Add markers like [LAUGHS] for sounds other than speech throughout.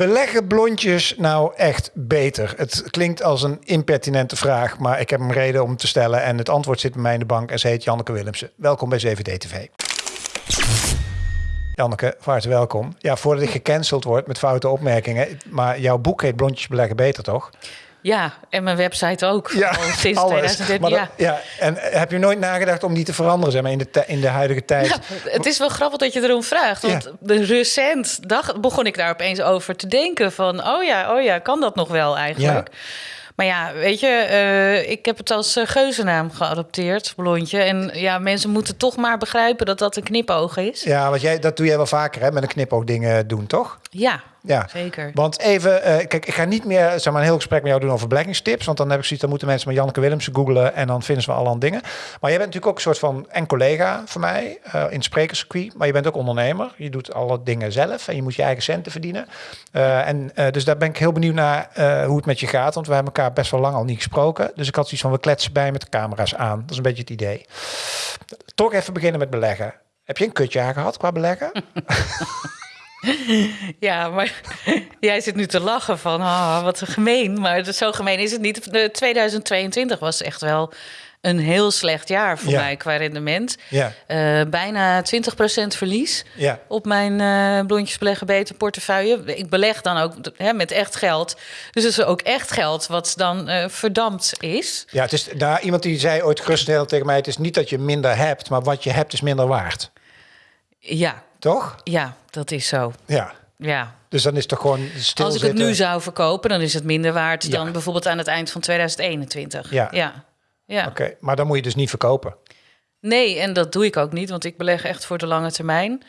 Beleggen blondjes nou echt beter? Het klinkt als een impertinente vraag, maar ik heb een reden om te stellen. En het antwoord zit bij mij in de bank en ze heet Janneke Willemsen. Welkom bij 7D TV. Janneke, van harte welkom. Ja, voordat ik gecanceld word met foute opmerkingen. Maar jouw boek heet Blondjes Beleggen Beter, toch? Ja, en mijn website ook. Ja, al sinds alles. 2013. Maar dat- ja. ja. En heb je nooit nagedacht om die te veranderen zeg maar, in, de in de huidige tijd? Ja, het is wel grappig dat je erom vraagt. Want Ja. de recent dag begon ik daar opeens over te denken. Van, oh ja, oh ja, kan dat nog wel eigenlijk? Maar ja, weet je, eh, ik heb het als eh, geuzennaam geadopteerd, blondje. En ja, mensen moeten toch maar begrijpen dat dat een knipoog is. Ja, want jij, dat doe jij wel vaker, hè? Met een knipoog dingen doen, toch? Ja, Ja. zeker. Want even, eh, kijk, ik ga niet meer zeg maar, een heel gesprek met jou doen over beleggingstips. Want dan heb ik zoiets, dan moeten mensen maar Janneke Willemsen googlen en dan vinden ze wel al aan dingen. Maar jij bent natuurlijk ook een soort van en collega van mij eh, in het sprekerscircuit. Maar je bent ook ondernemer. Je doet alle dingen zelf en je moet je eigen centen verdienen. Eh, en dus daar ben ik heel benieuwd naar hoe het met je gaat. Want we hebben elkaar best wel lang al niet gesproken. Dus ik had zoiets van, we kletsen bij met de camera's aan. Dat is een beetje het idee. Toch even beginnen met beleggen. Heb je een kutjaar gehad qua beleggen? [LAUGHS] [LAUGHS] Ja, maar [LAUGHS] jij zit nu te lachen van, ah, wat gemeen. Maar zo gemeen is het niet. De 2022 was echt wel een heel slecht jaar voor Ja. mij qua rendement. Ja, Eh, bijna 20% verlies ja. op mijn eh blondjes beleggen beter portefeuille. Ik beleg dan ook hè, met echt geld. Dus het is ook echt geld wat dan eh, verdampt is. Ja, het is daar iemand die zei ooit geruststellend tegen mij: het is niet dat je minder hebt, maar wat je hebt is minder waard. Ja, Toch? ja, dat is zo. Ja. Ja. Dus dan is het toch gewoon Als ik het nu zou verkopen, dan is het minder waard Ja. dan bijvoorbeeld aan het eind van 2021. Ja. ja. ja. Oké, maar dan moet je dus niet verkopen. Nee, en dat doe ik ook niet, want ik beleg echt voor de lange termijn.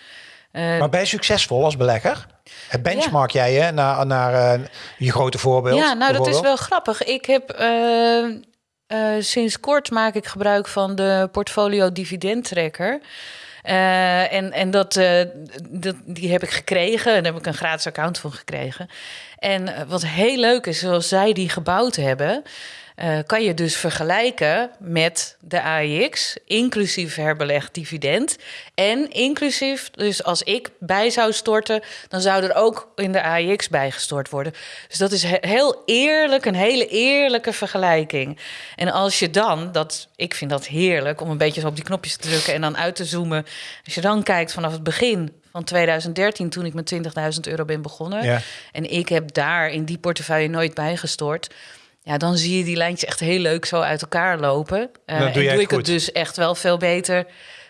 Eh, Maar ben je succesvol als belegger? Het benchmark jij je naar, naar eh, je grote voorbeeld? ja, nou dat is wel grappig. Ik heb eh, sinds kort maak ik gebruik van de portfolio dividend tracker. Eh, en en dat, eh, dat, die heb ik gekregen. En daar heb ik een gratis account van gekregen. En eh, wat heel leuk is, zoals zij die gebouwd hebben, eh, kan je dus vergelijken met de AIX, inclusief herbelegd dividend. En inclusief, dus als ik bij zou storten, dan zou er ook in de AIX bijgestort worden. Dus dat is he- heel eerlijk, een hele eerlijke vergelijking. En als je dan, dat, ik vind dat heerlijk om een beetje zo op die knopjes te drukken en dan uit te zoomen. Als je dan kijkt vanaf het begin van 2013, toen ik met 20.000 euro ben begonnen. Ja. En ik heb daar in die portefeuille nooit bijgestort. Ja, dan zie je die lijntjes echt heel leuk zo uit elkaar lopen. Dan doe en doe ik het dus echt wel veel beter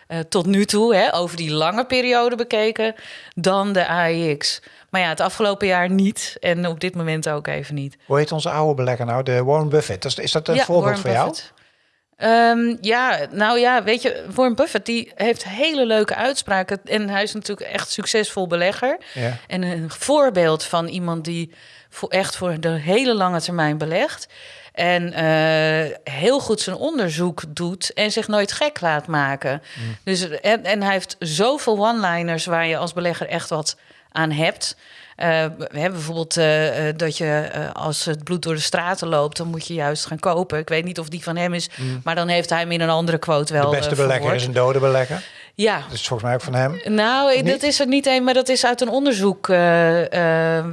eh, tot nu toe, hè, over die lange periode bekeken, dan de AIX. Maar ja, het afgelopen jaar niet. En op dit moment ook even niet. Hoe heet onze oude belegger nou? De Warren Buffett. Is, is dat een Ja, voorbeeld voor jou? Ehm, ja, nou ja, weet je, Warren Buffett die heeft hele leuke uitspraken. En hij is natuurlijk echt succesvol belegger. Ja. En een voorbeeld van iemand die voor echt voor de hele lange termijn belegt. En eh, heel goed zijn onderzoek doet en zich nooit gek laat maken. Dus, en, en hij heeft zoveel one-liners waar je als belegger echt wat aan hebt. Eh, we hebben bijvoorbeeld eh, eh, dat je eh, als het bloed door de straten loopt, dan moet je juist gaan kopen. Ik weet niet of die van hem is, maar dan heeft hij hem in een andere quote wel. De beste eh, belegger is een dode belegger. Ja, Dat is volgens mij ook van hem. nou, dat is er niet één, maar dat is uit een onderzoek. eh, eh, eh,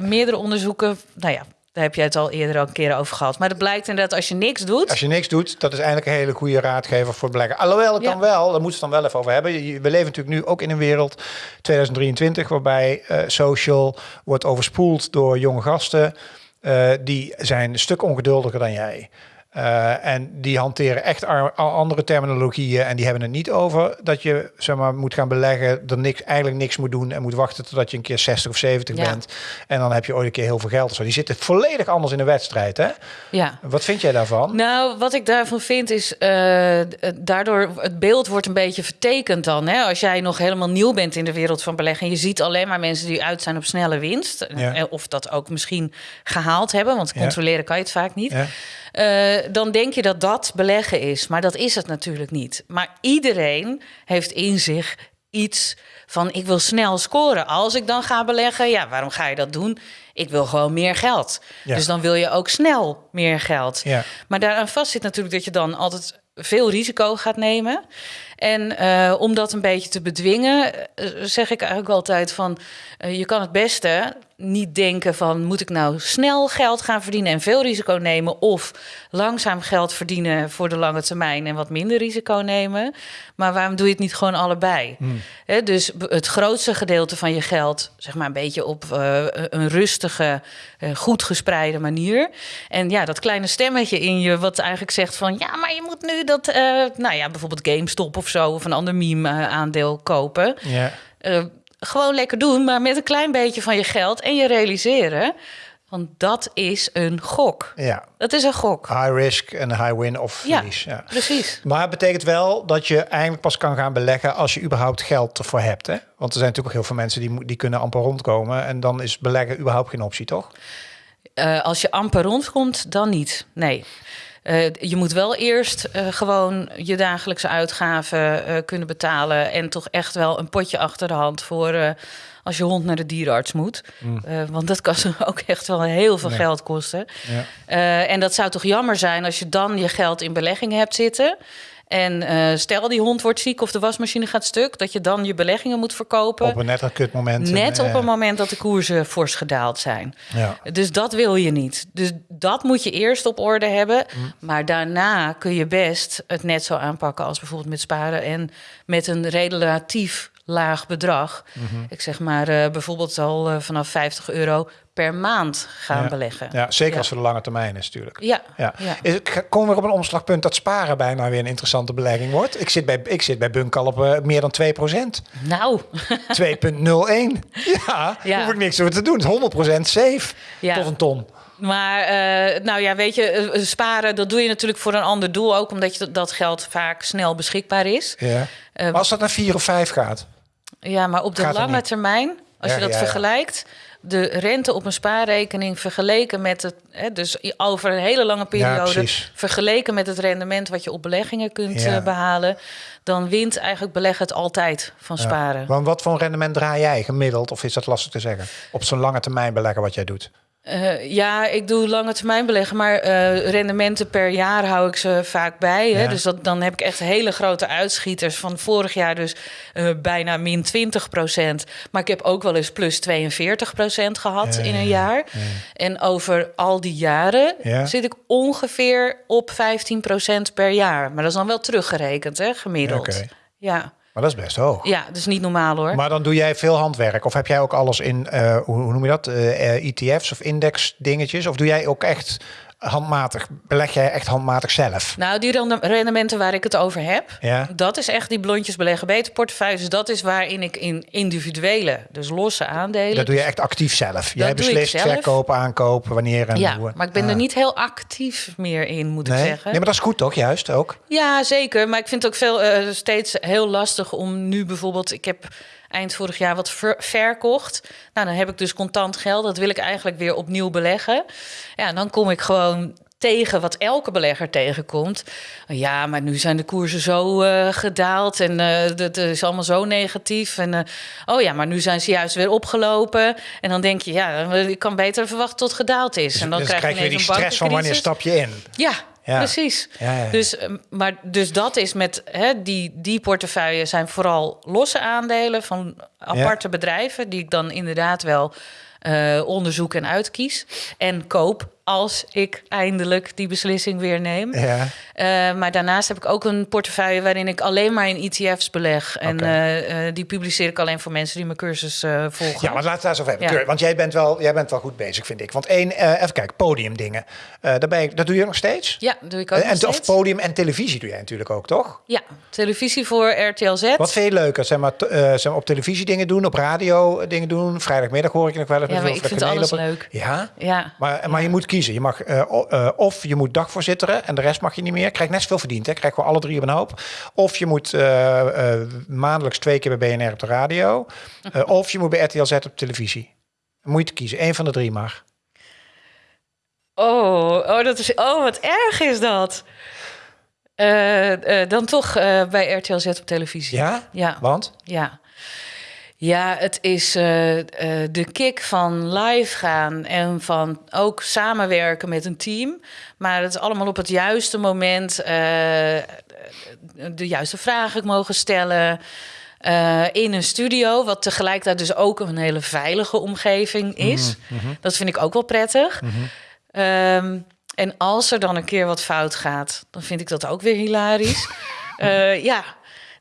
meerdere onderzoeken. Nou ja, daar heb jij het al eerder ook een keer over gehad. Maar het blijkt inderdaad, als je niks doet. Als je niks doet, dat is eigenlijk een hele goede raadgever voor beleggen. Alhoewel, het Ja. kan wel, daar moeten we het dan wel even over hebben. We leven natuurlijk nu ook in een wereld, 2023, waarbij eh, social wordt overspoeld door jonge gasten. Eh, die zijn een stuk ongeduldiger dan jij. Eh, en die hanteren echt andere terminologieën en die hebben het niet over dat je zeg maar, moet gaan beleggen, er niks, eigenlijk niks moet doen en moet wachten totdat je een keer 60 of 70 Ja. bent. En dan heb je ooit een keer heel veel geld. of zo. Die zitten volledig anders in de wedstrijd. Hè? Ja. Wat vind jij daarvan? Nou, wat ik daarvan vind is, d- daardoor het beeld wordt een beetje vertekend dan. Hè? Als jij nog helemaal nieuw bent in de wereld van beleggen... en je ziet alleen maar mensen die uit zijn op snelle winst... Ja. of dat ook misschien gehaald hebben... want Ja. controleren kan je het vaak niet... Eh, dan denk je dat dat beleggen is. Maar dat is het natuurlijk niet. Maar iedereen heeft in zich iets van ik wil snel scoren. Als ik dan ga beleggen, ja, waarom ga je dat doen? Ik wil gewoon meer geld. Ja. Dus dan wil je ook snel meer geld. Ja. Maar daaraan vast zit natuurlijk dat je dan altijd veel risico gaat nemen. En eh, om dat een beetje te bedwingen, eh, zeg ik eigenlijk altijd van... eh, je kan het beste niet denken van moet ik nou snel geld gaan verdienen en veel risico nemen of langzaam geld verdienen voor de lange termijn en wat minder risico nemen. Maar waarom doe je het niet gewoon allebei? Hè, dus het grootste gedeelte van je geld, zeg maar een beetje op een rustige, goed gespreide manier. En ja, dat kleine stemmetje in je wat eigenlijk zegt van ja, maar je moet nu dat, nou ja, bijvoorbeeld GameStop of zo of een ander meme eh, aandeel kopen. Ja. Eh, gewoon lekker doen, maar met een klein beetje van je geld en je realiseren. Want dat is een gok. ja. Dat is een gok. High risk en high win of Ja, verlies. Ja. precies. Maar het betekent wel dat je eigenlijk pas kan gaan beleggen als je überhaupt geld ervoor hebt. Hè? Want er zijn natuurlijk ook heel veel mensen die, die kunnen amper rondkomen. En dan is beleggen überhaupt geen optie, toch? Eh, als je amper rondkomt, dan niet. Nee. Eh, je moet wel eerst eh, gewoon je dagelijkse uitgaven eh, kunnen betalen. En toch echt wel een potje achter de hand voor als je hond naar de dierenarts moet. Eh, want dat kan ze [LAUGHS] ook echt wel heel veel Nee. geld kosten. Ja. En dat zou toch jammer zijn als je dan je geld in beleggingen hebt zitten. En eh, stel die hond wordt ziek of de wasmachine gaat stuk, dat je dan je beleggingen moet verkopen. Op een net een kut moment. Net En, op een moment dat de koersen fors gedaald zijn. Ja. Dus dat wil je niet. Dus dat moet je eerst op orde hebben. Mm. Maar daarna kun je best het net zo aanpakken als bijvoorbeeld met sparen en met een relatief laag bedrag. Mhm. Ik zeg maar eh, bijvoorbeeld al eh, vanaf 50 euro per maand gaan Ja. beleggen. Ja, zeker Ja. als voor de lange termijn is natuurlijk. Ja, Ja. Is komen we op een omslagpunt dat sparen bijna weer een interessante belegging wordt? Ik zit bij, ik zit bij Bunk al op eh, meer dan 2%. Nou, [LAUGHS] 2,01. Ja, Ja. hoef ik niks over te doen. Het is 100% safe Ja. tot een ton. Maar nou ja, weet je, sparen, dat doe je natuurlijk voor een ander doel ook, omdat je dat geld vaak snel beschikbaar is. Ja. Maar als dat naar 4 of 5 gaat, Ja, maar op de Gaat lange termijn, als Ja, je dat ja, ja. vergelijkt, de rente op een spaarrekening vergeleken met het, hè, dus over een hele lange periode, vergeleken met het rendement wat je op beleggingen kunt Ja. eh, behalen, dan wint eigenlijk beleggen het altijd van sparen. want wat voor rendement draai jij gemiddeld? Of is dat lastig te zeggen? Op zo'n lange termijn beleggen wat jij doet. Eh, ja, ik doe lange termijn beleggen, maar eh, rendementen per jaar hou ik ze vaak bij. Hè? Ja. Dus dat, dan heb ik echt hele grote uitschieters. Van vorig jaar dus eh, bijna min 20 procent. Maar ik heb ook wel eens plus 42 procent gehad Ja, in een ja, jaar. En over al die jaren Ja. zit ik ongeveer op 15 procent per jaar. Maar dat is dan wel teruggerekend, hè, gemiddeld. Oké. Ja. Maar dat is best hoog. ja, dat is niet normaal hoor. Maar dan doe jij veel handwerk. Of heb jij ook alles in, eh, hoe, noem je dat? Eh, eh, ETF's of index dingetjes? Of doe jij ook echt handmatig, beleg jij echt handmatig zelf? Nou, die rende- rendementen waar ik het over heb, Ja. dat is echt die blondjes beleggen beter portefeuille. Dus dat is waarin ik in individuele, dus losse aandelen. Dat doe je echt actief zelf. Jij beslist verkopen, aankopen, wanneer en ja, hoe. maar ik ben Ah. er niet heel actief meer in, moet Nee? ik nee, zeggen. maar dat is goed toch? Juist ook. Ja, zeker. Maar ik vind het ook veel, eh, steeds heel lastig om nu bijvoorbeeld... Ik heb eind vorig jaar wat ver- verkocht. Nou, dan heb ik dus contant geld. Dat wil ik eigenlijk weer opnieuw beleggen. Ja, en dan kom ik gewoon tegen wat elke belegger tegenkomt. Ja, maar nu zijn de koersen zo eh, gedaald en eh dat is allemaal zo negatief. En eh, oh ja, maar nu zijn ze juist weer opgelopen. En dan denk je, ja, ik kan beter verwachten tot het gedaald is. en dan dus krijg je krijg je die een stress van wanneer stap je in. Ja, Ja. precies. Ja. Dus, eh, maar, dus dat is met hè, die, die portefeuille zijn vooral losse aandelen van aparte bedrijven, die ik dan inderdaad wel eh, onderzoek en uitkies. En koop als ik eindelijk die beslissing weer neem. Ja. Eh, maar daarnaast heb ik ook een portefeuille waarin ik alleen maar in ETF's beleg. En eh, die publiceer ik alleen voor mensen die mijn cursus volgen. Ja, maar laten we daar eens over hebben. Ja. Want jij bent, wel, jij bent wel goed bezig, vind ik. Want één, even kijken, podiumdingen. Daar ben je, dat doe je nog steeds? Ja, doe ik ook en, nog of steeds. podium en televisie doe jij natuurlijk ook, toch? Ja, televisie voor RTL Z. Wat je leuker? Zeg maar, zeg maar op televisie dingen doen, op radio dingen doen. Vrijdagmiddag hoor ik je nog wel eens. Ja, maar ik vind alles op- leuk. Ja? Ja. Maar, maar je moet kiezen. Je mag, eh, eh, of je moet dagvoorzitteren en de rest mag je niet meer. Krijg net zoveel verdiend. Hè? Krijg gewoon alle drie op een hoop. Of je moet eh, maandelijks twee keer bij BNR op de radio. [LAUGHS] Of je moet bij RTL Z op televisie. Moet je te kiezen. Eén van de drie mag. Oh, oh, dat is, oh, wat erg is dat. Dan toch bij RTL Z op televisie. Ja? Ja, Want? ja. Ja, het is eh, eh, de kick van live gaan en van ook samenwerken met een team. Maar het is allemaal op het juiste moment. eh, de juiste vragen mogen stellen. in een studio, wat tegelijkertijd dus ook een hele veilige omgeving is. Dat vind ik ook wel prettig. Ehm, en als er dan een keer wat fout gaat, dan vind ik dat ook weer hilarisch. [LAUGHS] Ja,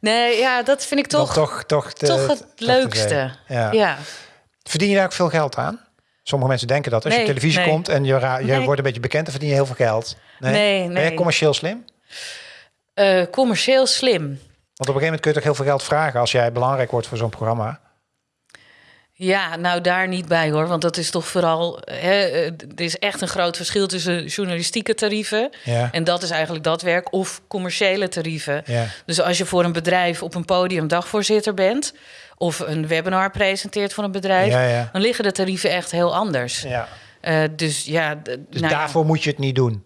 nee, ja, dat vind ik toch, toch, toch, de- toch het toch leukste. Ja. ja. Verdien je daar ook veel geld aan? Sommige mensen denken dat als je op televisie nee. komt en je, je Nee. wordt een beetje bekend, dan verdien je heel veel geld. Nee, Ben nee. commercieel slim? Eh, commercieel slim. Want op een gegeven moment kun je toch heel veel geld vragen als jij belangrijk wordt voor zo'n programma. Ja, nou daar niet bij hoor. Want dat is toch vooral. Hè, eh, er is echt een groot verschil tussen journalistieke tarieven. Ja. En dat is eigenlijk dat werk. Of commerciële tarieven. Ja. Dus als je voor een bedrijf op een podium dagvoorzitter bent. of een webinar presenteert voor een bedrijf. Ja, dan liggen de tarieven echt heel anders. ja. Eh, dus ja. Dus nou daarvoor moet je het niet doen.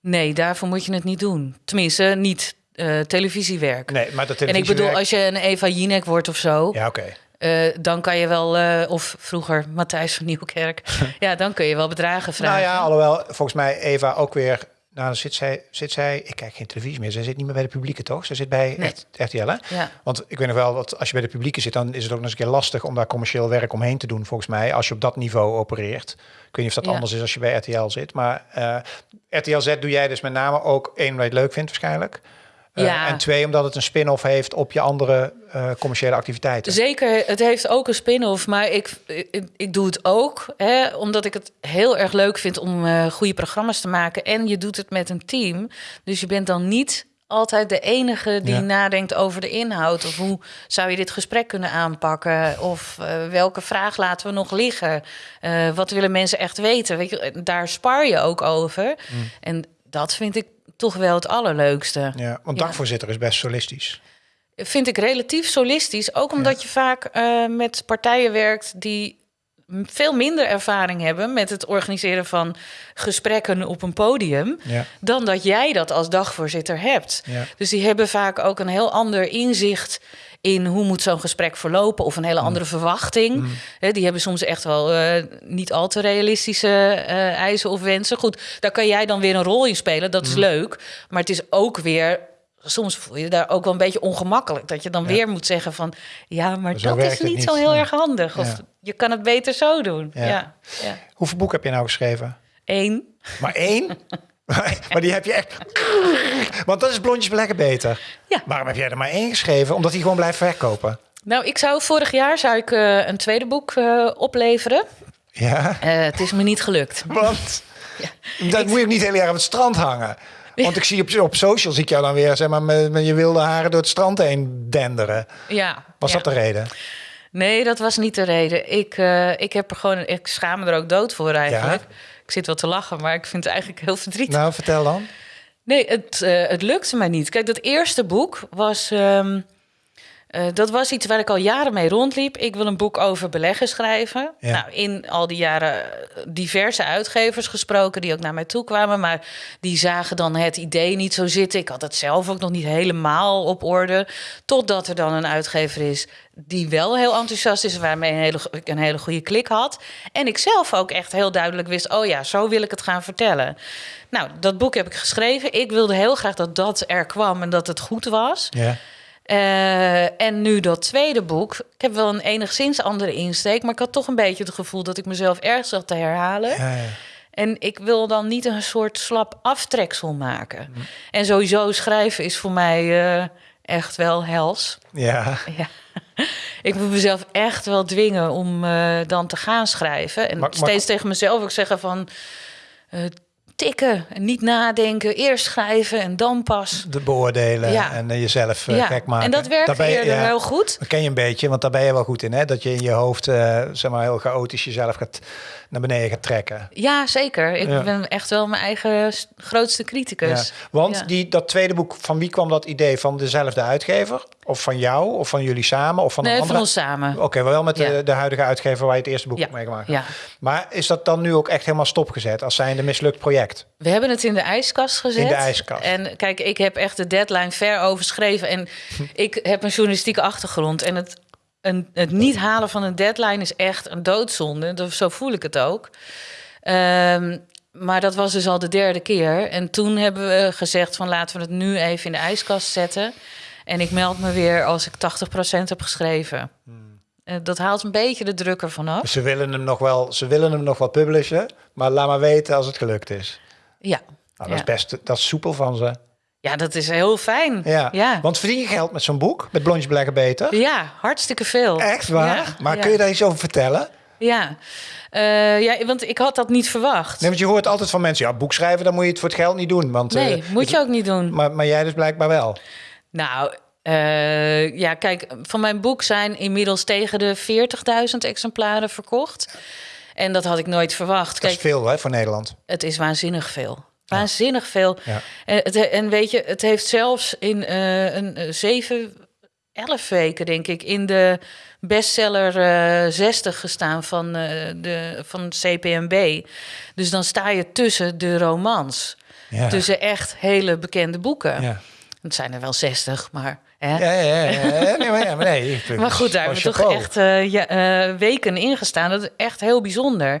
Nee, daarvoor moet je het niet doen. Tenminste, niet eh, televisiewerk. Nee, maar dat en ik bedoel, als je een Eva Jinek wordt of zo. Ja, oké. Eh, dan kan je wel, eh, of vroeger Matthijs van Nieuwkerk, [LAUGHS] ja, dan kun je wel bedragen vragen. Nou ja, alhoewel volgens mij Eva ook weer... Nou, dan zit zij, zit zij... Ik kijk geen televisie meer. Zij zit niet meer bij de publieke, toch? Zij zit bij Nee. RTL, hè? Ja. Want ik weet nog wel dat als je bij de publieke zit... dan is het ook nog eens een keer lastig om daar commercieel werk omheen te doen, volgens mij. Als je op dat niveau opereert. Ik weet niet of dat Ja. anders is als je bij RTL zit. Maar eh, RTL Z doe jij dus met name ook één, omdat je het leuk vindt waarschijnlijk. Eh, Ja. En twee, omdat het een spin-off heeft op je andere eh, commerciële activiteiten. Zeker, het heeft ook een spin-off, maar ik, ik, ik doe het ook hè, omdat ik het heel erg leuk vind om eh, goede programma's te maken. En je doet het met een team, dus je bent dan niet altijd de enige die Ja. nadenkt over de inhoud. Of hoe zou je dit gesprek kunnen aanpakken? Of welke vraag laten we nog liggen? Wat willen mensen echt weten? Weet je, daar spar je ook over. En dat vind ik toch wel het allerleukste. Ja, want dagvoorzitter is best solistisch. Vind ik relatief solistisch. Ook omdat je vaak eh, met partijen werkt die veel minder ervaring hebben met het organiseren van gesprekken op een podium. Ja. Dan dat jij dat als dagvoorzitter hebt. Ja. Dus die hebben vaak ook een heel ander inzicht in hoe moet zo'n gesprek verlopen of een hele andere verwachting. Hè, die hebben soms echt wel eh, niet al te realistische eh, eisen of wensen. Goed, daar kan jij dan weer een rol in spelen. Dat is leuk, maar het is ook weer soms voel je daar ook wel een beetje ongemakkelijk dat je dan weer moet zeggen van ja, maar Zo dat is niet, niet. zo heel erg handig of Ja. Je kan het beter zo doen. Ja. Ja, ja. Hoeveel boeken heb je nou geschreven? Eén. Maar één? [LAUGHS] maar die heb je echt... Want dat is blondjes beleggen beter. Ja. Waarom heb jij er maar één geschreven? Omdat hij gewoon blijft verkopen. Nou, ik zou vorig jaar zou ik eh, een tweede boek eh, opleveren. Ja, Eh, het is me niet gelukt. want... Dat moet je ook niet heel erg op het strand hangen. Want ik zie op, op social zie ik jou dan weer zeg maar, met, met je wilde haren door het strand heen denderen. Ja. Was ja. dat de reden? Nee, dat was niet de reden. Ik, eh, ik heb er gewoon, ik schaam me er ook dood voor eigenlijk. Ik zit wel te lachen, maar ik vind het eigenlijk heel verdrietig. Nou, vertel dan. Nee, het, eh, het lukte mij niet. Kijk, dat eerste boek was. ehm, eh, dat was iets waar ik al jaren mee rondliep. Ik wil een boek over beleggen schrijven. Ja. Nou, in al die jaren diverse uitgevers gesproken die ook naar mij toe kwamen. Maar die zagen dan het idee niet zo zitten. Ik had het zelf ook nog niet helemaal op orde. Totdat er dan een uitgever is die wel heel enthousiast is. Waarmee een hele, ik een hele goede klik had. En ik zelf ook echt heel duidelijk wist. Oh ja, zo wil ik het gaan vertellen. Nou, dat boek heb ik geschreven. Ik wilde heel graag dat dat er kwam en dat het goed was. Ja. Eh, en nu dat tweede boek. Ik heb wel een enigszins andere insteek, maar ik had toch een beetje het gevoel dat ik mezelf ergens zat te herhalen. Ja, ja. En ik wil dan niet een soort slap aftreksel maken. En sowieso schrijven is voor mij eh, echt wel hels. ja. Ja. [LAUGHS] Ik moet mezelf echt wel dwingen om eh, dan te gaan schrijven. En steeds tegen mezelf ook zeggen van... tikken niet nadenken. Eerst schrijven en dan pas. De beoordelen Ja. en eh, jezelf eh, ja. gek maken. En dat werkt Daar ben je- eerder ja. heel goed. Dat ken je een beetje, want daar ben je wel goed in. Hè? Dat je in je hoofd eh, zeg maar, heel chaotisch jezelf gaat, naar beneden gaat trekken. Ja, zeker. Ik ben echt wel mijn eigen grootste criticus. Want. Die, dat tweede boek, van wie kwam dat idee? Van dezelfde uitgever? Of van jou? Of van jullie samen? Of van nee, een van ons samen. Oké, wel met de, de huidige uitgever waar je het eerste boek mee gemaakt hebt. Ja. Maar is dat dan nu ook echt helemaal stopgezet als zijnde mislukt project? We hebben het in de ijskast gezet. In de ijskast. En kijk, ik heb echt de deadline ver overschreven. En [LAUGHS] ik heb een journalistieke achtergrond. En het, een, het niet halen van een deadline is echt een doodzonde. Dat- Zo voel ik het ook. Ehm, maar dat was dus al de derde keer. En toen hebben we gezegd van laten we het nu even in de ijskast zetten. En ik meld me weer als ik 80% heb geschreven. Eh, dat haalt een beetje de druk ervan af. Dus ze willen hem nog wel, ze willen hem nog wel publishen, maar laat maar weten als het gelukt is. Ja. Nou, dat Ja. is best, dat is soepel van ze. ja, dat is heel fijn. Ja. ja. Want verdien je geld met zo'n boek, met Blondje Beleggen Beter? Ja, hartstikke veel. Echt waar? Ja, maar kun je daar iets over vertellen? Ja. Eh, ja, want ik had dat niet verwacht. Nee, want je hoort altijd van mensen, ja, boek schrijven, dan moet je het voor het geld niet doen. Want, Nee, eh, moet je ook niet doen. maar, maar jij dus blijkbaar wel. Nou, eh, ja, kijk, van mijn boek zijn inmiddels tegen de 40.000 exemplaren verkocht. En dat had ik nooit verwacht. Dat Kijk, is veel hè, voor Nederland. het is waanzinnig veel. Waanzinnig veel. Ja. En, het, en weet je, het heeft zelfs in eh, een eh, zeven, elf weken, denk ik, in de bestseller eh 60 gestaan van, eh, de, van CPMB. Dus dan sta je tussen de romans. Ja. Tussen echt hele bekende boeken. ja. Het zijn er wel 60, maar. Hè? Ja, ja, ja. Nee, maar, ja, maar nee. ik- Maar goed, daar hebben we toch echt eh, ja, eh, weken in gestaan. Dat is echt heel bijzonder.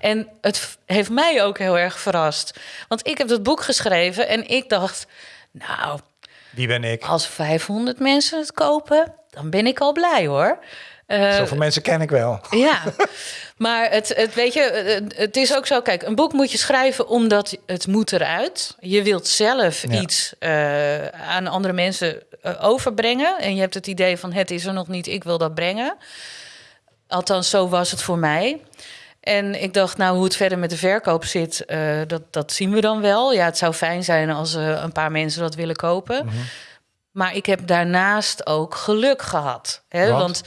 En het heeft mij ook heel erg verrast. Want ik heb dat boek geschreven en ik dacht... nou, Wie ben ik? als 500 mensen het kopen, dan ben ik al blij hoor. Eh, Zoveel mensen ken ik wel. [LAUGHS] ja, maar het, het, weet je, het- is ook zo. Kijk, een boek moet je schrijven omdat het moet eruit. Je wilt zelf Ja. iets eh, aan andere mensen eh, overbrengen. En je hebt het idee van het is er nog niet, ik wil dat brengen. Althans, zo was het voor mij. En ik dacht, nou, hoe het verder met de verkoop zit, dat, dat zien we dan wel. Ja, het zou fijn zijn als een paar mensen dat willen kopen. Maar ik heb daarnaast ook geluk gehad. Hè? Want? Want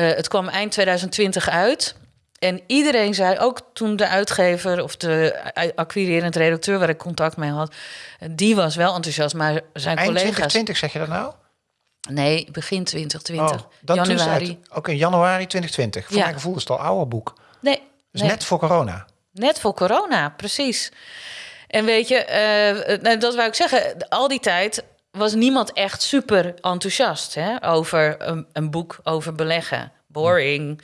het kwam eind 2020 uit. En iedereen zei, ook toen de uitgever of de acquirerend redacteur waar ik contact mee had, eh, die was wel enthousiast. Maar zijn Eind collega's. 2020 zeg je dat nou? Nee, begin 2020. Oh, het januari. uit- Ook in januari 2020. Voor Ja. mijn gevoel is het al een oude boek. Nee, Dus nee. net voor corona. Net voor corona, precies. En weet je, eh, nou, dat wou ik zeggen, al die tijd was niemand echt super enthousiast hè, over een, een boek over beleggen. Boring.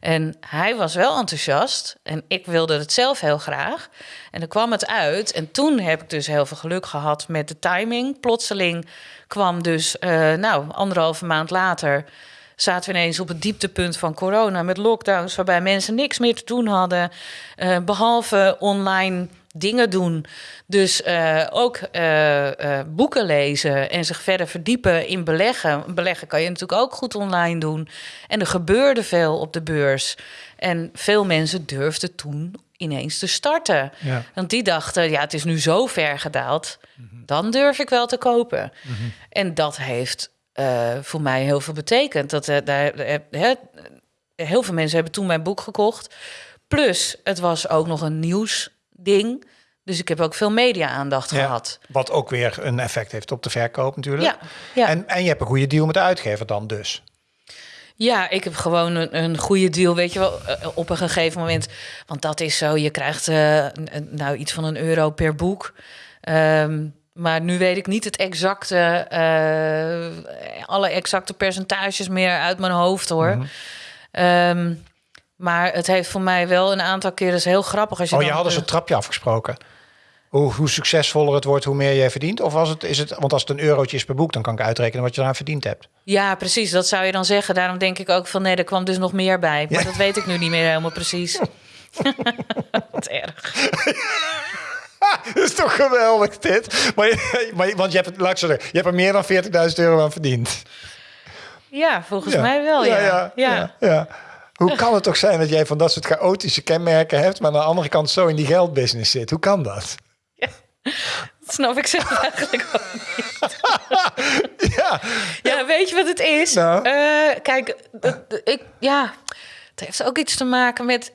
En hij was wel enthousiast en ik wilde het zelf heel graag. En dan kwam het uit en toen heb ik dus heel veel geluk gehad met de timing. Plotseling kwam dus, eh, nou, anderhalve maand later zaten we ineens op het dieptepunt van corona met lockdowns, waarbij mensen niks meer te doen hadden, eh, behalve online dingen doen. Dus eh, ook eh, eh, boeken lezen en zich verder verdiepen in beleggen. Beleggen kan je natuurlijk ook goed online doen. En er gebeurde veel op de beurs. En veel mensen durfden toen ineens te starten. Ja. Want die dachten, ja, het is nu zo ver gedaald, dan durf ik wel te kopen. En dat heeft voor mij heel veel betekend. Dat, daar, hè, heel veel mensen hebben toen mijn boek gekocht. Plus, het was ook nog een nieuwsding. Dus ik heb ook veel media-aandacht Ja. gehad. Wat ook weer een effect heeft op de verkoop natuurlijk. Ja, ja. En, en je hebt een goede deal met de uitgever dan dus. Ja, ik heb gewoon een, een goede deal, weet je wel, eh, op een gegeven moment. Want dat is zo, je krijgt een- nou iets van een euro per boek. Ehm, maar nu weet ik niet het exacte, eh, alle exacte percentages meer uit mijn hoofd hoor. Mhm. Ehm, maar het heeft voor mij wel een aantal keren, is heel grappig. Als je Oh, je dan, had dus eh, een trapje afgesproken. Hoe, hoe succesvoller het wordt, hoe meer jij verdient? Of was het, is het, want als het een eurotje is per boek, dan kan ik uitrekenen wat je eraan verdiend hebt. Ja, precies, dat zou je dan zeggen. Daarom denk ik ook van nee, er kwam dus nog meer bij. Maar Ja. dat weet ik nu niet meer helemaal precies. [LAUGHS] Wat erg. [LAUGHS] Dat is toch geweldig dit? Maar, je- maar, je- want je hebt, laat ik zo zeggen, je hebt er meer dan 40.000 euro aan verdiend. Ja, volgens mij wel, ja. ja, ja, ja. Hoe kan het toch zijn dat jij van dat soort chaotische kenmerken hebt, maar aan de andere kant zo in die geldbusiness zit? Hoe kan dat? Dat snap ik zelf eigenlijk ook niet. [LAUGHS] Ja, Ja, weet je wat het is? Nou? Eh, kijk, ik, ja, het heeft ook iets te maken met...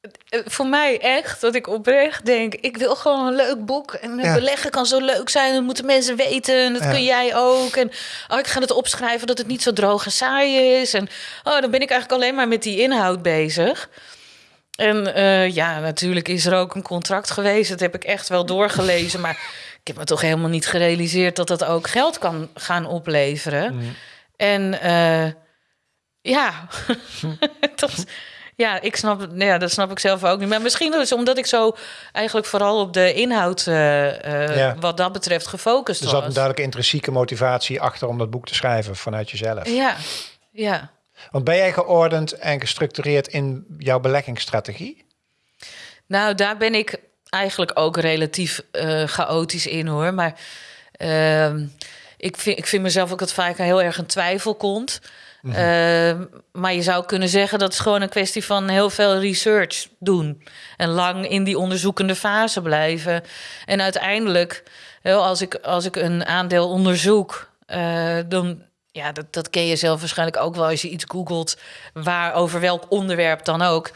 eh, Voor mij echt, dat ik oprecht denk... ik wil gewoon een leuk boek. En het Ja. beleggen kan zo leuk zijn. Dat moeten mensen weten. En dat Ja. kun jij ook. En oh, ik ga het opschrijven dat het niet zo droog en saai is. En oh, dan ben ik eigenlijk alleen maar met die inhoud bezig. En eh, ja, natuurlijk is er ook een contract geweest. Dat heb ik echt wel doorgelezen. Maar ik heb me toch helemaal niet gerealiseerd dat dat ook geld kan gaan opleveren. En eh, ja, [LAUGHS] dat, Ja, ik snap. Ja, dat snap ik zelf ook niet. Maar misschien is omdat ik zo eigenlijk vooral op de inhoud, eh, eh, Ja. wat dat betreft, gefocust Er zat een was. duidelijke intrinsieke motivatie achter om dat boek te schrijven vanuit jezelf. Ja, ja. Want ben jij geordend en gestructureerd in jouw beleggingsstrategie? Nou, daar ben ik eigenlijk ook relatief eh, chaotisch in hoor. Maar ehm, ik, vind, ik vind mezelf ook dat vaak heel erg een twijfel komt. Ehm, maar je zou kunnen zeggen dat het gewoon een kwestie van heel veel research doen. En lang in die onderzoekende fase blijven. En uiteindelijk, als, ik, als ik een aandeel onderzoek, eh, dan. Ja, dat, dat ken je zelf waarschijnlijk ook wel als je iets googelt, waar over welk onderwerp dan ook.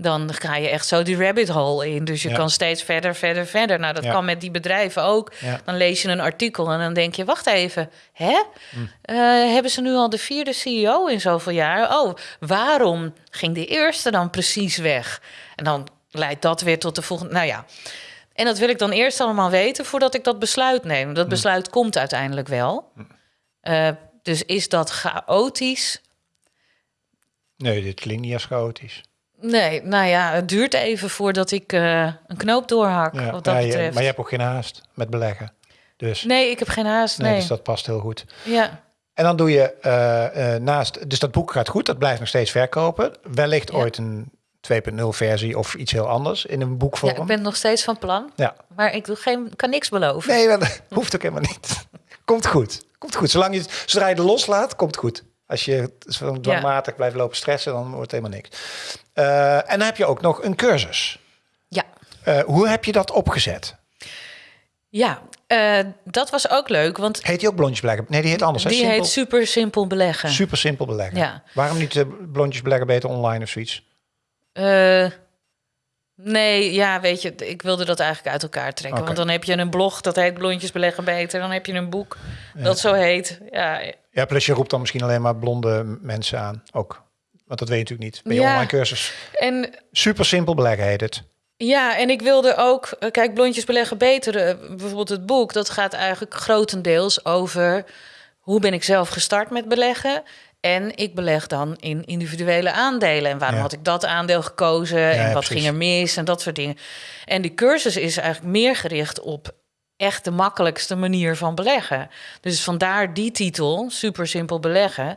Dan ga je echt zo die rabbit hole in. Dus je Ja. kan steeds verder, verder, verder. Nou, dat Ja. kan met die bedrijven ook. Ja. Dan lees je een artikel en dan denk je: wacht even, hè? Hm. Eh, hebben ze nu al de vierde CEO in zoveel jaar? Oh, waarom ging de eerste dan precies weg? En dan leidt dat weer tot de volgende. Nou ja. En dat wil ik dan eerst allemaal weten voordat ik dat besluit neem. Hm. Dat besluit komt uiteindelijk wel. Eh, dus is dat chaotisch? Nee, dit klinkt niet als chaotisch. Nee, nou ja, het duurt even voordat ik eh, een knoop doorhak. Ja, wat dat ja, je- betreft. maar je hebt ook geen haast met beleggen. Dus, Nee, ik heb geen haast. nee, Nee. dus dat past heel goed. Ja. En dan doe je eh, eh, naast, dus dat boek gaat goed, dat blijft nog steeds verkopen. Wellicht Ja. ooit een 2.0 versie of iets heel anders in een boekvorm. ja, ik ben nog steeds van plan. Ja. Maar ik doe geen, kan niks beloven. Nee, dat [LAUGHS] hoeft ook helemaal niet. Komt goed. Komt goed. Zolang je, het- zodra je het loslaat, komt goed. Als je dwangmatig blijft lopen stressen, dan wordt het helemaal niks. Eh, en dan heb je ook nog een cursus. Ja, Eh, hoe heb je dat opgezet? ja eh, dat was ook leuk, want Heet die ook blondjes beleggen? Nee, die heet anders. die heet super simpel beleggen. super simpel beleggen. Ja. Waarom niet blondjes beleggen beter online of zoiets? Nee, ja, weet je, ik wilde dat eigenlijk uit elkaar trekken. Want dan heb je een blog dat heet Blondjes beleggen beter. Dan heb je een boek dat zo heet. Ja, Ja, plus je roept dan misschien alleen maar blonde mensen aan. Ook. Want dat weet je natuurlijk niet. Bij je Ja. online cursus. en Super simpel beleggen heet het. Ja, en ik wilde ook, eh, kijk, Blondjes beleggen beter. eh, bijvoorbeeld het boek, dat gaat eigenlijk grotendeels over hoe ben ik zelf gestart met beleggen. En ik beleg dan in individuele aandelen. En waarom Ja. had ik dat aandeel gekozen? en wat precies. ging er mis? En dat soort dingen. En die cursus is eigenlijk meer gericht op echt de makkelijkste manier van beleggen. Dus vandaar die titel, super simpel beleggen.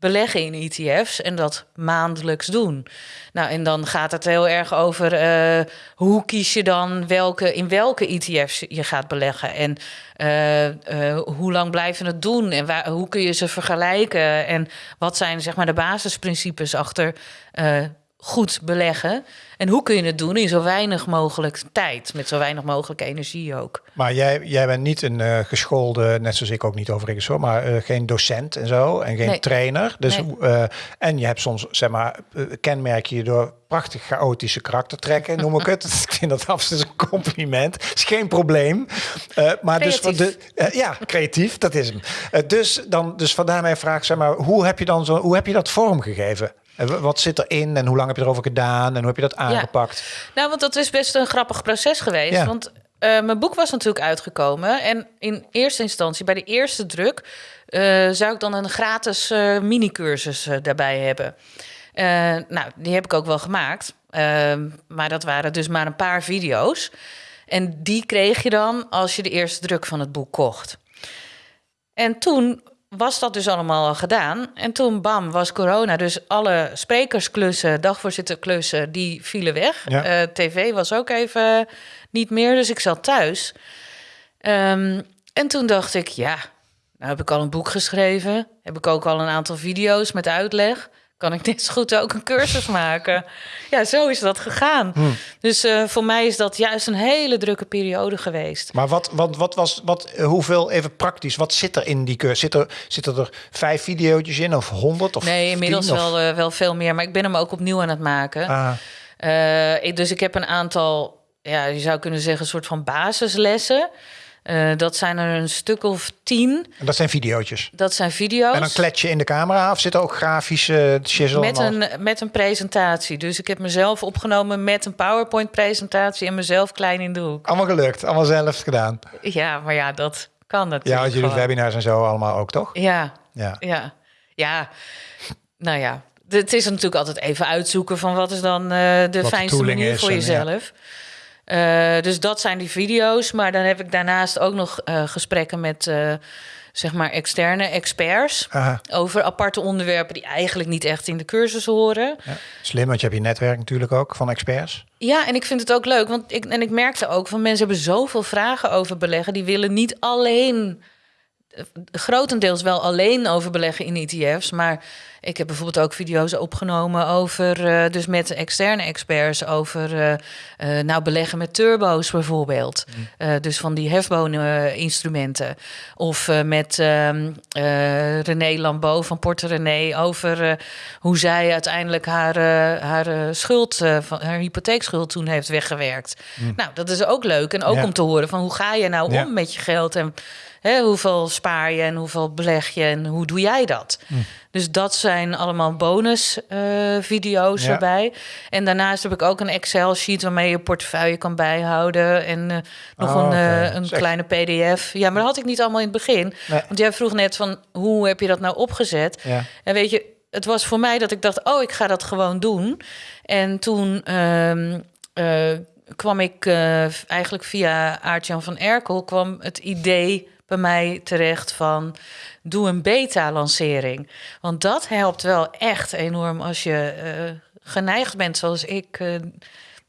Beleggen in ETF's en dat maandelijks doen. Nou, en dan gaat het heel erg over eh, hoe kies je dan welke, in welke ETF's je gaat beleggen. En eh, eh, hoe lang blijven het doen en waar, hoe kun je ze vergelijken. En wat zijn zeg maar de basisprincipes achter goed beleggen. En hoe kun je het doen in zo weinig mogelijk tijd, met zo weinig mogelijk energie ook. Maar jij, jij bent niet een eh, geschoolde, net zoals ik ook niet overigens hoor, maar eh, geen docent en zo en geen Nee. trainer. Dus, Nee. eh, en je hebt soms, zeg maar, kenmerk je door prachtig chaotische karaktertrekken, noem ik het. [LAUGHS] ik vind dat absoluut een compliment. is geen probleem. Maar dus voor de, Creatief. eh, ja, creatief, dat is hem. Dus, dan, dus vandaar mijn vraag, zeg maar, hoe heb je, dan zo, hoe heb je dat vormgegeven? Wat zit erin en hoe lang heb je erover gedaan en hoe heb je dat aangepakt? Nou, want dat is best een grappig proces geweest. Ja. Want eh, mijn boek was natuurlijk uitgekomen. En in eerste instantie, bij de eerste druk, eh, zou ik dan een gratis eh mini-cursus daarbij hebben. Nou, die heb ik ook wel gemaakt. Ehm, maar dat waren dus maar een paar video's. En die kreeg je dan als je de eerste druk van het boek kocht. En toen was dat dus allemaal al gedaan. En toen, bam, was corona. Dus alle sprekersklussen, dagvoorzitterklussen, die vielen weg. Ja. Eh, TV was ook even niet meer, dus ik zat thuis. Ehm, en toen dacht ik, ja, nou heb ik al een boek geschreven. Heb ik ook al een aantal video's met uitleg. Kan ik net zo goed ook een cursus maken? Ja, zo is dat gegaan. Dus eh, voor mij is dat juist een hele drukke periode geweest. Maar wat, wat, wat was, wat, eh, hoeveel, even praktisch, wat zit er in die cursus? Zit er, zitten er vijf video's in of honderd of Nee, inmiddels tien, of- wel, eh, wel veel meer. Maar ik ben hem ook opnieuw aan het maken. Ah, ik- dus ik heb een aantal, ja, je zou kunnen zeggen, een soort van basislessen. Eh, dat zijn er een stuk of tien. en dat zijn video's. Dat zijn video's. En dan klets je in de camera of zit er ook grafische shizzle met en al? een, met een presentatie. Dus ik heb mezelf opgenomen met een PowerPoint-presentatie en mezelf klein in de hoek. Allemaal gelukt, allemaal zelf gedaan. Ja, maar ja, dat kan Ja, natuurlijk. want jullie gewoon. webinars en zo allemaal ook, toch? Ja, Ja. ja, ja. Nou ja, het is natuurlijk altijd even uitzoeken van wat is dan eh, de fijnste manier is voor en, ja. Eh, dus dat zijn die video's. Maar dan heb ik daarnaast ook nog eh, gesprekken met eh, zeg maar externe experts Aha, over aparte onderwerpen die eigenlijk niet echt in de cursus horen. ja. Slim, want je hebt je netwerk natuurlijk ook van experts. Ja, en ik vind het ook leuk, want ik, en ik merkte ook van mensen hebben zoveel vragen over beleggen. Die willen niet alleen, grotendeels wel alleen over beleggen in ETF's. Maar ik heb bijvoorbeeld ook video's opgenomen over, eh, dus met externe experts, over eh, eh, nou beleggen met turbo's bijvoorbeeld. Eh, dus van die hefbonen-instrumenten. Of met ehm, eh, René Lambeau van Porte René over hoe zij uiteindelijk haar, haar schuld, van, haar hypotheekschuld toen heeft weggewerkt. Nou, dat is ook leuk. En ook Ja. om te horen van hoe ga je nou Ja. om met je geld en hè, hoeveel spaar je en hoeveel beleg je en hoe doe jij dat? Dus dat zijn allemaal bonus eh, Ja. erbij. En daarnaast heb ik ook een Excel sheet waarmee je je portefeuille kan bijhouden en eh, nog Oh, een, eh, een kleine PDF. Ja, maar dat had ik niet allemaal in het begin. Nee. Want jij vroeg net van hoe heb je dat nou opgezet? Ja. En weet je, het was voor mij dat ik dacht, oh, ik ga dat gewoon doen. En toen ehm, eh, kwam ik eigenlijk via Aart-Jan van Erkel... kwam het idee bij mij terecht van... doe een beta-lancering. Want dat helpt wel echt enorm als je eh, geneigd bent, zoals ik... eh,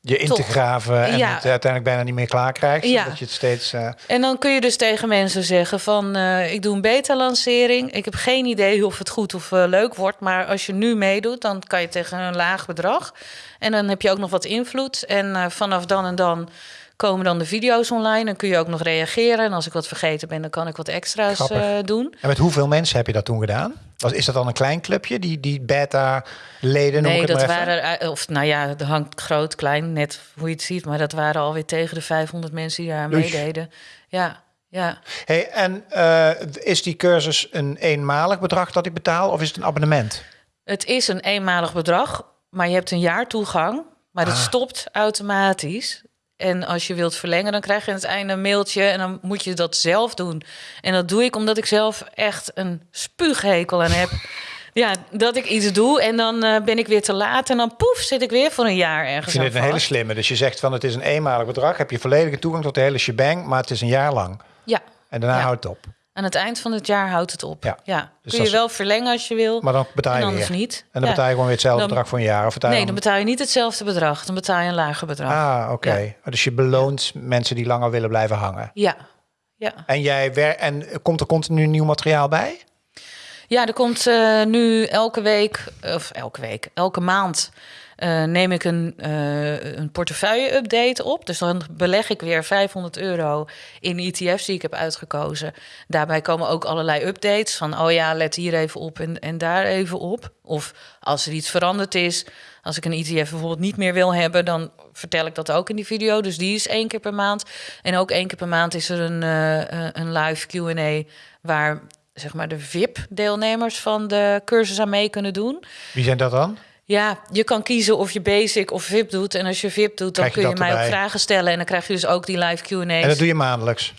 Je in te graven en Ja. het uiteindelijk bijna niet meer klaar krijgt. Ja. Dat je het steeds... eh, En dan kun je dus tegen mensen zeggen van... ik doe een beta-lancering. Ik heb geen idee of het goed of leuk wordt. Maar als je nu meedoet, dan kan je tegen een laag bedrag. En dan heb je ook nog wat invloed. En vanaf dan en dan komen dan de video's online. Dan kun je ook nog reageren. En als ik wat vergeten ben, dan kan ik wat extra's eh, doen. En met hoeveel mensen heb je dat toen gedaan? Was, is dat dan een klein clubje, die, die beta-leden? Nee, het dat waren... eh, Of nou ja, dat hangt groot, klein, net hoe je het ziet. Maar dat waren alweer tegen de 500 mensen die daar meededen. Ja, ja. Hey, en eh, is die cursus een eenmalig bedrag dat ik betaal of is het een abonnement? Het is een eenmalig bedrag, maar je hebt een jaar toegang. Maar het Ah. stopt automatisch. En als je wilt verlengen, dan krijg je aan het einde een mailtje en dan moet je dat zelf doen. En dat doe ik omdat ik zelf echt een spuughekel aan heb. [LAUGHS] ja, dat ik iets doe en dan eh, ben ik weer te laat en dan poef zit ik weer voor een jaar Ik ergens vind aan het een hele slimme. Dus je zegt van het is een eenmalig bedrag, heb je volledige toegang tot de hele shebang, maar het is een jaar lang. Ja, En daarna Ja. houdt het op. aan het eind van het jaar houdt het op. Ja. Ja, Dus kun je wel verlengen als je wil, Maar dan betaal en je anders weer. niet. En dan Ja. betaal je gewoon weer hetzelfde Dan- bedrag voor een jaar? Of betaal Nee, dan betaal je niet hetzelfde bedrag. Dan betaal je een lager bedrag. Ah, oké. Ja. Dus je beloont mensen die langer willen blijven hangen. Ja, ja. En, jij wer en komt er continu nieuw materiaal bij? Ja, er komt eh, nu elke week, of elke week, elke maand eh, neem ik een, eh, een portefeuille-update op. Dus dan beleg ik weer 500 euro in ETF's die ik heb uitgekozen. Daarbij komen ook allerlei updates van, oh ja, let hier even op en, en daar even op. Of als er iets veranderd is, als ik een ETF bijvoorbeeld niet meer wil hebben, dan vertel ik dat ook in die video. Dus die is één keer per maand. En ook één keer per maand is er een, eh, een live Q&A waar zeg maar de VIP-deelnemers van de cursus aan mee kunnen doen. Wie zijn dat dan? Ja, je kan kiezen of je basic of VIP doet. En als je VIP doet, dan je kun je mij ook vragen stellen. En dan krijg je dus ook die live Q&A's. En dat doe je maandelijks.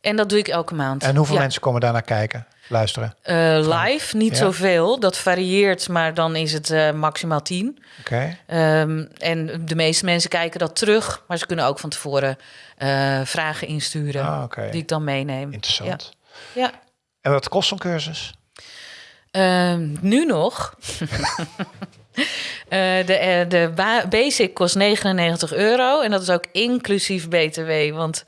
En dat doe ik elke maand. En hoeveel Ja. mensen komen daar naar kijken, luisteren? Eh, live, niet Ja. zoveel. Dat varieert, maar dan is het eh, maximaal 10. Oké. Ehm, en de meeste mensen kijken dat terug. Maar ze kunnen ook van tevoren eh, vragen insturen. Ah. Die ik dan meeneem. Interessant. Ja. En wat kost zo'n cursus? Ehm, nu nog. [LAUGHS] Eh, de eh, de ba- basic kost 99 euro. En dat is ook inclusief BTW. Want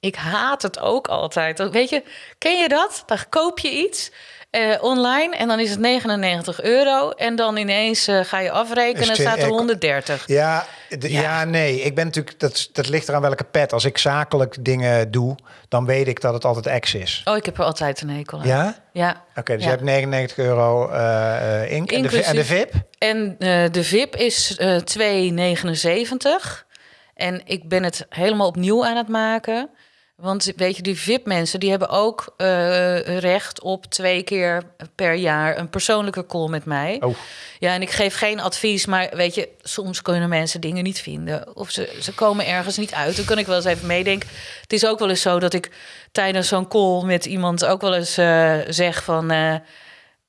ik haat het ook altijd. Weet je, ken je dat? Dan koop je iets eh, online en dan is het 99 euro. En dan ineens eh, ga je afrekenen en staat er ik- 130. Ja, ja. Ja. nee. Ik ben natuurlijk, dat, dat ligt eraan welke pet. Als ik zakelijk dingen doe, dan weet ik dat het altijd X is. Oh, ik heb er altijd een hekel aan. Ja? Ja. Oké, dus Ja. je hebt 99 euro eh, ink. En de, en de VIP? En de VIP is eh 2,79. En ik ben het helemaal opnieuw aan het maken. Want weet je, die VIP-mensen die hebben ook eh, recht op twee keer per jaar een persoonlijke call met mij. Oh, Ja, en ik geef geen advies, maar weet je, soms kunnen mensen dingen niet vinden. Of ze, ze komen ergens niet uit. Dan kan ik wel eens even meedenken. Het is ook wel eens zo dat ik tijdens zo'n call met iemand ook wel eens eh, zeg van... eh,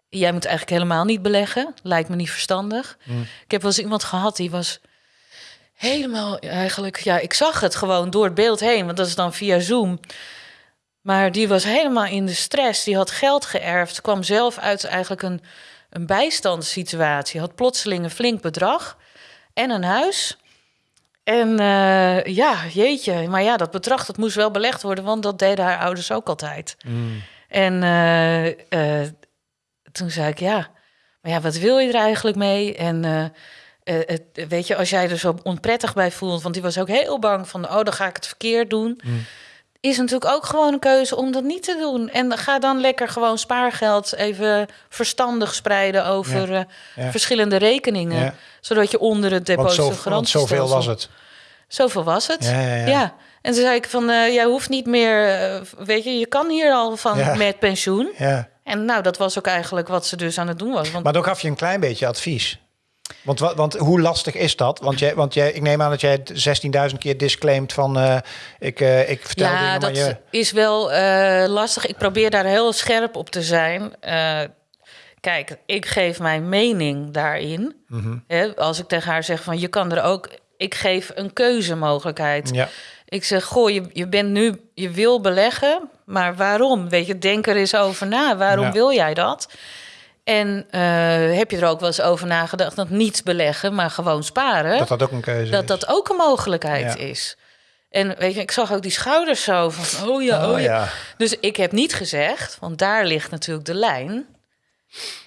jij moet eigenlijk helemaal niet beleggen. Lijkt me niet verstandig. Ik heb wel eens iemand gehad die was helemaal eigenlijk... Ja, ik zag het gewoon door het beeld heen, want dat is dan via Zoom. Maar die was helemaal in de stress. Die had geld geërfd, kwam zelf uit eigenlijk een, een bijstandssituatie. Had plotseling een flink bedrag en een huis... En eh, ja, jeetje. Maar ja, dat bedrag dat moest wel belegd worden, want dat deden haar ouders ook altijd. En eh, eh, toen zei ik, ja, maar ja, wat wil je er eigenlijk mee? En eh, het, weet je, als jij er zo onprettig bij voelt, want die was ook heel bang van, oh, dan ga ik het verkeerd doen. Is natuurlijk ook gewoon een keuze om dat niet te doen. En ga dan lekker gewoon spaargeld even verstandig spreiden over Ja, eh, ja. verschillende rekeningen. Ja. Zodat je onder het deposito zo, want zoveel was het. Zoveel was het. Ja. En toen zei ik van, eh, jij hoeft niet meer, weet je, je kan hier al van Ja. met pensioen. Ja. En nou, dat was ook eigenlijk wat ze dus aan het doen was. Want Maar dan gaf je een klein beetje advies. Want, wa- want hoe lastig is dat? Want, jij, want jij, ik neem aan dat jij het 16.000 keer disclaimt van... eh, ik, eh, ik vertel ja, dingen, maar dat je... is wel eh, lastig. Ik probeer daar heel scherp op te zijn. Kijk, ik geef mijn mening daarin. Mhm. Hè, als ik tegen haar zeg van, je kan er ook... Ik geef een keuzemogelijkheid. Ja, Ik zeg, goh, je, je bent nu, je wil beleggen, maar waarom? Weet je, denk er eens over na. Waarom Ja. wil jij dat? En eh, heb je er ook wel eens over nagedacht dat niet beleggen, maar gewoon sparen, dat dat dat ook een keuze dat, is. ook een mogelijkheid Ja. is. En weet je, ik zag ook die schouders zo van, oh ja, oh, Oh, ja. ja. Dus ik heb niet gezegd, want daar ligt natuurlijk de lijn.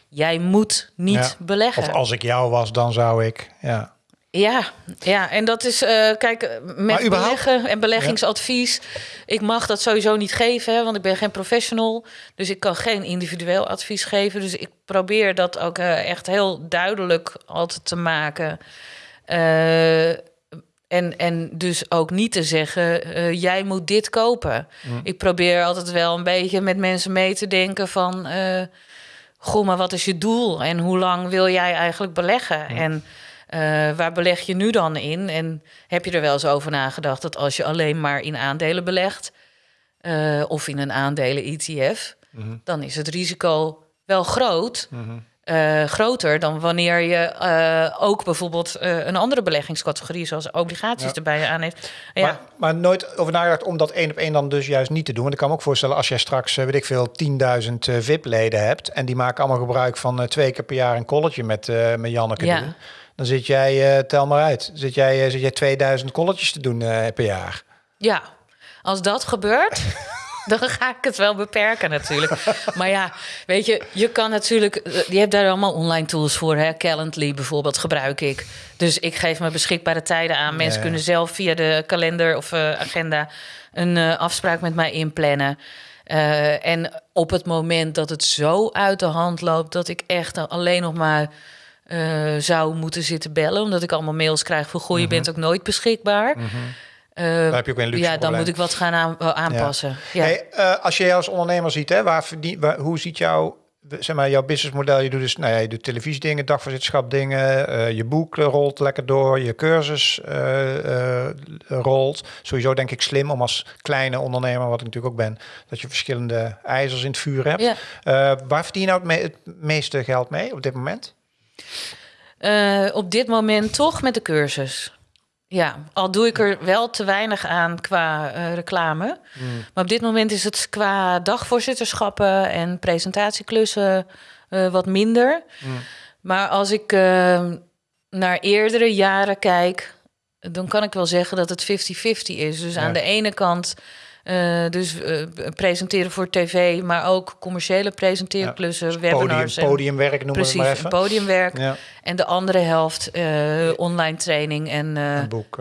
Jij moet niet Ja. beleggen. Of als ik jou was, dan zou ik... Ja. Ja, ja, en dat is, eh, kijk, eh, met überhaupt- beleggen en beleggingsadvies. Ik mag dat sowieso niet geven, hè, want ik ben geen professional. Dus ik kan geen individueel advies geven. Dus ik probeer dat ook eh, echt heel duidelijk altijd te maken. En, en dus ook niet te zeggen, jij moet dit kopen. Ik probeer altijd wel een beetje met mensen mee te denken van... goh, maar wat is je doel? En hoe lang wil jij eigenlijk beleggen? En eh, waar beleg je nu dan in? En heb je er wel eens over nagedacht dat als je alleen maar in aandelen belegt... eh, of in een aandelen-ETF, dan is het risico wel groot... eh, groter dan wanneer je ook bijvoorbeeld een andere beleggingscategorie, zoals obligaties, Ja. erbij aan heeft. Ja, Maar, maar nooit over nagedacht om dat één op één dan dus juist niet te doen. Want ik kan me ook voorstellen als jij straks, weet ik veel, 10.000 eh, VIP-leden hebt... en die maken allemaal gebruik van twee keer per jaar een colletje met, met Janneke Ja. doen... dan zit jij, eh, tel maar uit, zit jij, eh, zit jij 2000 colletjes te doen eh, per jaar. Ja, als dat gebeurt, [LAUGHS] dan ga ik het wel beperken natuurlijk. Maar ja, weet je, je kan natuurlijk... Je hebt daar allemaal online tools voor. Hè? Calendly bijvoorbeeld gebruik ik. Dus ik geef mijn beschikbare tijden aan. Mensen Ja. kunnen zelf via de kalender of agenda... een afspraak met mij inplannen. En op het moment dat het zo uit de hand loopt... dat ik echt alleen nog maar... eh, zou moeten zitten bellen, omdat ik allemaal mails krijg van... goh, je bent ook nooit beschikbaar. Eh, Daar heb je ook een luxe ja, dan probleem. moet ik wat gaan aan, aanpassen. Ja. Hey, eh, als je jou als ondernemer ziet, hè, waar verdien, waar, hoe ziet jouw, zeg maar, jouw businessmodel? Je doet dus, nou ja, je doet televisiedingen, dagvoorzitterschap dingen, eh, je boek eh, rolt lekker door, je cursus eh, eh, rolt. Sowieso denk ik slim om als kleine ondernemer, wat ik natuurlijk ook ben, dat je verschillende ijzers in het vuur hebt. Ja. Eh, waar verdien je nou het, me- het meeste geld mee op dit moment? Eh, op dit moment toch met de cursus. Ja, al doe ik er wel te weinig aan qua eh, reclame. Maar op dit moment is het qua dagvoorzitterschappen en presentatieklussen eh, wat minder. Maar als ik eh, naar eerdere jaren kijk, dan kan ik wel zeggen dat het 50-50 is. Dus Ja. aan de ene kant eh, dus eh, presenteren voor tv, maar ook commerciële presenteerklussen, Podium, webinars. en- podiumwerk noemen we het maar even. podiumwerk. Ja, En de andere helft eh, online training en een boek.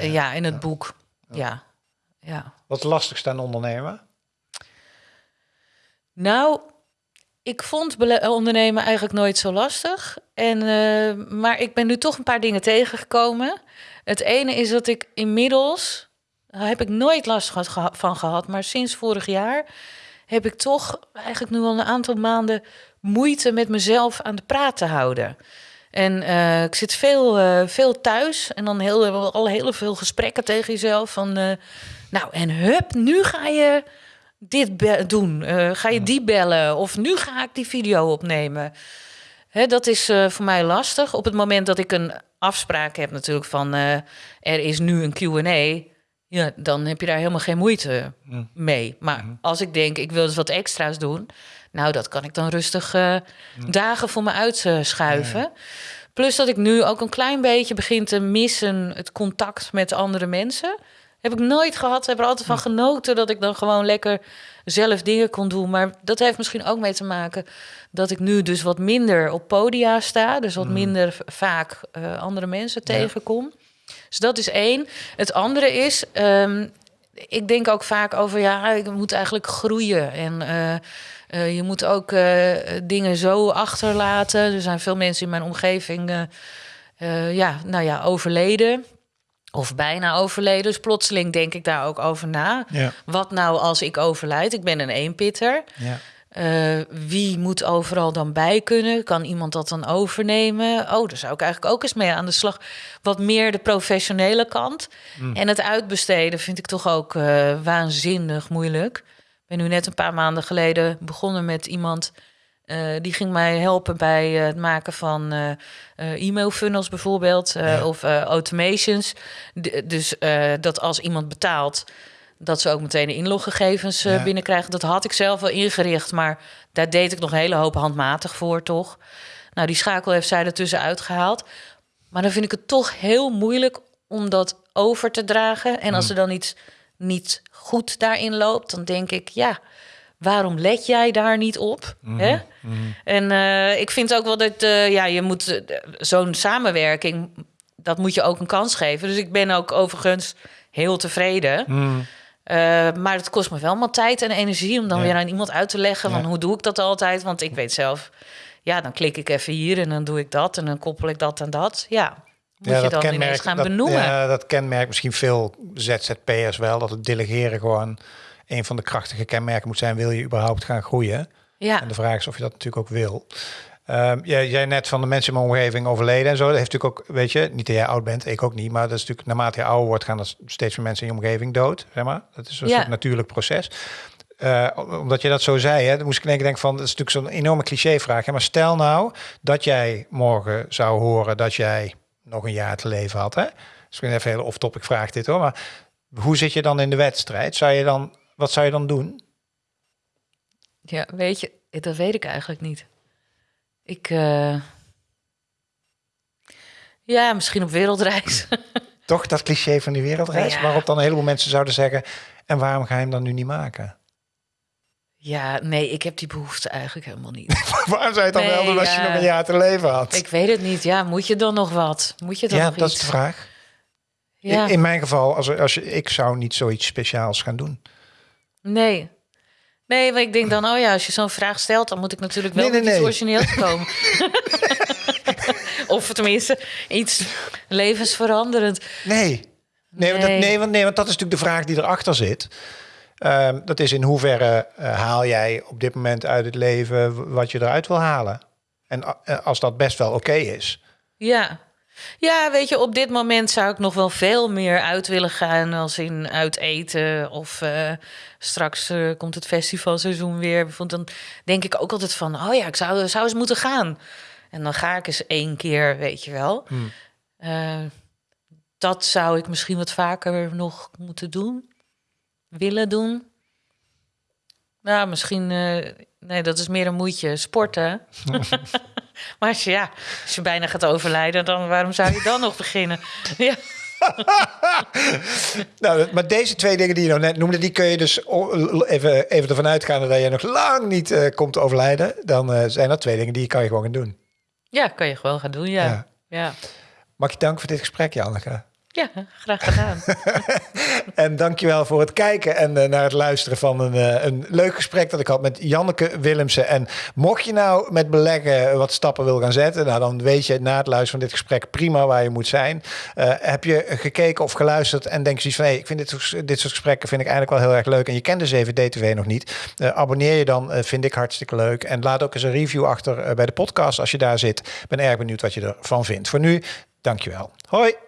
Ja, in het boek. Ja. ja. Wat lastigste aan ondernemen? Nou, ik vond ondernemen eigenlijk nooit zo lastig. En, maar ik ben nu toch een paar dingen tegengekomen. Het ene is dat ik inmiddels, daar heb ik nooit last van gehad, maar sinds vorig jaar heb ik toch eigenlijk nu al een aantal maanden moeite met mezelf aan de praat te houden. En eh, ik zit veel, eh, veel thuis en dan heel, al heel veel gesprekken tegen jezelf van, eh, nou en hup, nu ga je dit doen? Ga je die bellen? Of nu ga ik die video opnemen? Hè, dat is voor mij lastig. Op het moment dat ik een afspraak heb natuurlijk van... er is nu een Q&A... Ja, dan heb je daar helemaal geen moeite mee. Maar als ik denk, ik wil dus wat extra's doen... nou, dat kan ik dan rustig eh, dagen voor me uitschuiven. Plus dat ik nu ook een klein beetje begin te missen... het contact met andere mensen... Heb ik nooit gehad. Heb er altijd van genoten dat ik dan gewoon lekker zelf dingen kon doen. Maar dat heeft misschien ook mee te maken dat ik nu dus wat minder op podia sta. Dus wat minder v- vaak eh, andere mensen tegenkom. Dus dat is één. Het andere is, ehm, ik denk ook vaak over, ja, ik moet eigenlijk groeien. En eh, eh, je moet ook eh, dingen zo achterlaten. Er zijn veel mensen in mijn omgeving, ja, nou ja, overleden. Of bijna overleden. Dus plotseling denk ik daar ook over na. Ja. Wat nou als ik overlijd? Ik ben een eenpitter. Ja. Eh, wie moet overal dan bij kunnen? Kan iemand dat dan overnemen? Oh, daar zou ik eigenlijk ook eens mee aan de slag. Wat meer de professionele kant. En het uitbesteden vind ik toch ook eh, waanzinnig moeilijk. Ik ben nu net een paar maanden geleden begonnen met iemand... eh, die ging mij helpen bij het maken van e-mail funnels bijvoorbeeld. eh, Of automations. D- dus dat als iemand betaalt dat ze ook meteen de inloggegevens eh, Ja. binnenkrijgen. Dat had ik zelf wel ingericht, maar daar deed ik nog een hele hoop handmatig voor, toch? Nou, die schakel heeft zij ertussen uitgehaald. Maar dan vind ik het toch heel moeilijk om dat over te dragen. En als er dan iets niet goed daarin loopt, dan denk ik, ja, waarom let jij daar niet op? Hè? En eh, ik vind ook wel dat eh, ja, je moet zo'n samenwerking, dat moet je ook een kans geven. Dus ik ben ook overigens heel tevreden. Eh, maar het kost me wel maar tijd en energie om dan Ja. weer aan iemand uit te leggen. Van Ja. hoe doe ik dat altijd? Want ik weet zelf, ja, dan klik ik even hier en dan doe ik dat en dan koppel ik dat en dat. Ja, moet je dan ineens gaan dat, benoemen. Ja, dat kenmerkt misschien veel ZZP'ers wel. Dat het delegeren gewoon een van de krachtige kenmerken moet zijn. Wil je überhaupt gaan groeien? ja. En de vraag is of je dat natuurlijk ook wil. Ehm jij, jij net van de mensen in mijn omgeving overleden en zo. Dat heeft natuurlijk ook, weet je, niet dat jij oud bent, ik ook niet. Maar dat is natuurlijk, naarmate je ouder wordt, gaan er steeds meer mensen in je omgeving dood. Zeg maar. Dat is een Ja. soort natuurlijk proces. Eh, omdat je dat zo zei, hè, dan moest ik denken, denken van, dat is natuurlijk zo'n enorme clichévraag. Hè, maar stel nou dat jij morgen zou horen dat jij nog een jaar te leven had. Hè? Ben even een hele off-topic vraag dit hoor. Maar hoe zit je dan in de wedstrijd? Zou je dan, wat zou je dan doen? ja, weet je, dat weet ik eigenlijk niet. Ik, eh, ja, misschien op wereldreis. [LAUGHS] Toch dat cliché van die wereldreis, Ja. waarop dan een heleboel mensen zouden zeggen: en waarom ga je hem dan nu niet maken? ja, nee, ik heb die behoefte eigenlijk helemaal niet. [LAUGHS] waarom zou je het dan Nee, wel doen als je ja. nog een jaar te leven had? ik weet het niet. Ja, moet je dan nog wat? Moet je dan ja, nog dat iets? is de vraag. Ja, In, in mijn geval, als, als je, ik zou niet zoiets speciaals gaan doen. nee. Nee, maar ik denk dan, oh ja, als je zo'n vraag stelt, dan moet ik natuurlijk wel Nee, nee, met iets nee. origineels komen. [LAUGHS] of tenminste, iets levensveranderend. Nee. Nee, want Dat, Nee. want, nee, want dat is natuurlijk de vraag die erachter zit. Ehm, dat is in hoeverre eh, haal jij op dit moment uit het leven wat je eruit wil halen? En eh, als dat best wel oké is. Ja. Ja, weet je, op dit moment zou ik nog wel veel meer uit willen gaan als in uit eten. Of eh, straks eh, komt het festivalseizoen weer. Want dan denk ik ook altijd van, oh ja, ik zou, zou eens moeten gaan. En dan ga ik eens één keer, weet je wel. Hmm. Eh, dat zou ik misschien wat vaker nog moeten doen. Willen doen. Nou, misschien... nee, dat is meer een moedje. Sporten. [LAUGHS] [LAUGHS] maar als je, ja, als je bijna gaat overlijden, dan waarom zou je dan nog [LAUGHS] beginnen? [LAUGHS] Ja, Nou, maar deze twee dingen die je nou net noemde, die kun je dus even, even ervan uitgaan dat je nog lang niet eh, komt overlijden. Dan eh, zijn dat twee dingen die je kan je gewoon gaan doen. ja kan je gewoon gaan doen, ja. Ja. Ja, Mag je danken voor dit gesprek, Janneke. Ja graag gedaan. [LAUGHS] En dankjewel voor het kijken en eh, naar het luisteren van een, eh, een leuk gesprek dat ik had met Janneke Willemsen. En mocht je nou met beleggen wat stappen wil gaan zetten, nou dan weet je na het luisteren van dit gesprek prima waar je moet zijn. Eh, heb je gekeken of geluisterd en denk je zoiets van, hey, ik vind dit, dit soort gesprekken vind ik eigenlijk wel heel erg leuk en je kent de 7D-TV nog niet, abonneer je dan, vind ik hartstikke leuk. En laat ook eens een review achter bij de podcast als je daar zit. Ben erg benieuwd wat je ervan vindt. Voor nu, dankjewel. Hoi!